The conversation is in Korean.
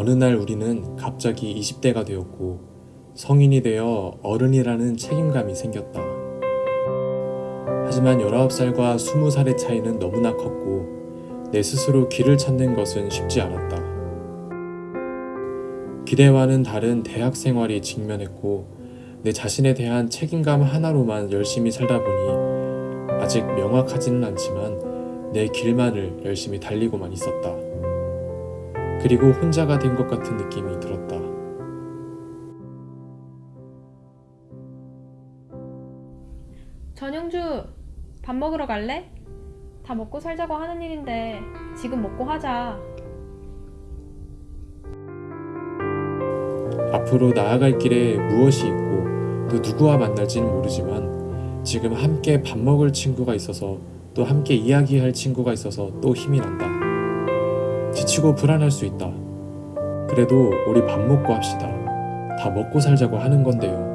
어느 날 우리는 갑자기 20대가 되었고 성인이 되어 어른이라는 책임감이 생겼다. 하지만 19살과 20살의 차이는 너무나 컸고 내 스스로 길을 찾는 것은 쉽지 않았다. 기대와는 다른 대학 생활이 직면했고 내 자신에 대한 책임감 하나로만 열심히 살다 보니 아직 명확하지는 않지만 내 길만을 열심히 달리고만 있었다. 그리고 혼자가 된 것 같은 느낌이 들었다. 전영주, 밥 먹으러 갈래? 다 먹고 살자고 하는 일인데 지금 먹고 하자. 앞으로 나아갈 길에 무엇이 있고 또 누구와 만날지는 모르지만 지금 함께 밥 먹을 친구가 있어서 또 함께 이야기할 친구가 있어서 또 힘이 난다. 지치고 불안할 수 있다. 그래도 우리 밥 먹고 합시다. 다 먹고 살자고 하는 건데요.